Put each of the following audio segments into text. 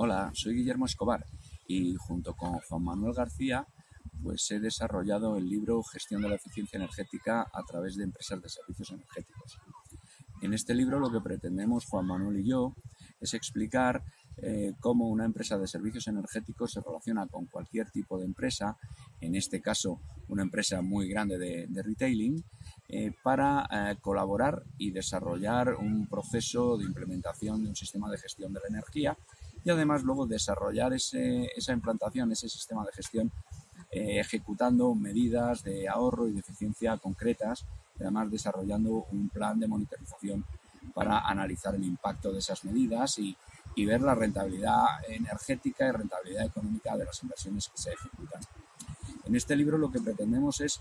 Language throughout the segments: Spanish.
Hola, soy Guillermo Escobar y junto con Juan Manuel García pues he desarrollado el libro Gestión de la eficiencia energética a través de empresas de servicios energéticos. En este libro lo que pretendemos Juan Manuel y yo es explicar eh, cómo una empresa de servicios energéticos se relaciona con cualquier tipo de empresa, en este caso una empresa muy grande de, retailing, eh, para eh, colaborar y desarrollar un proceso de implementación de un sistema de gestión de la energía y además luego desarrollar esa implantación, ese sistema de gestión ejecutando medidas de ahorro y de eficiencia concretas y además desarrollando un plan de monitorización para analizar el impacto de esas medidas y, y ver la rentabilidad energética y rentabilidad económica de las inversiones que se ejecutan. En este libro lo que pretendemos es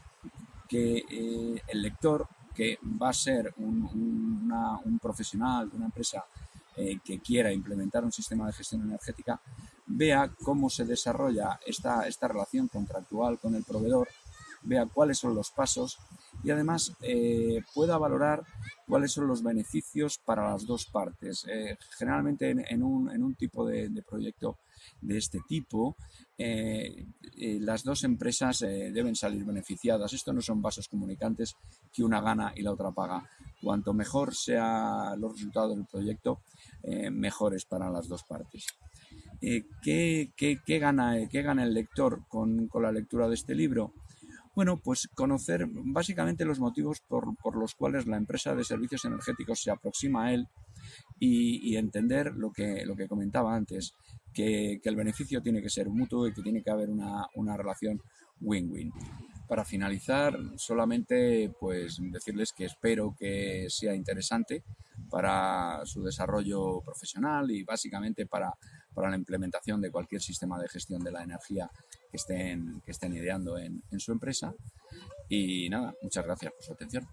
que eh, el lector, que va a ser un, profesional de una empresa eh, que quiera implementar un sistema de gestión energética, vea cómo se desarrolla esta, esta relación contractual con el proveedor, vea cuáles son los pasos y además eh, pueda valorar cuáles son los beneficios para las dos partes. Eh, generalmente en, un, tipo de, proyecto de este tipo, eh, las dos empresas deben salir beneficiadas. Esto no son vasos comunicantes que una gana y la otra paga. Cuanto mejor sean los resultados del proyecto, mejores para las dos partes. ¿qué, gana, ¿Qué gana el lector con la lectura de este libro? Bueno, pues conocer básicamente los motivos por, los cuales la empresa de servicios energéticos se aproxima a él y, entender lo que, lo que comentaba antes, que, el beneficio tiene que ser mutuo y que tiene que haber una, una relación win-win. Para finalizar, solamente pues decirles que espero que sea interesante para su desarrollo profesional y básicamente para, para la implementación de cualquier sistema de gestión de la energía que estén, que estén ideando en, en su empresa. Y nada, muchas gracias por su atención.